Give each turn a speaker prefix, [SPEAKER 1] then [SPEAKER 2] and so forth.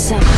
[SPEAKER 1] Some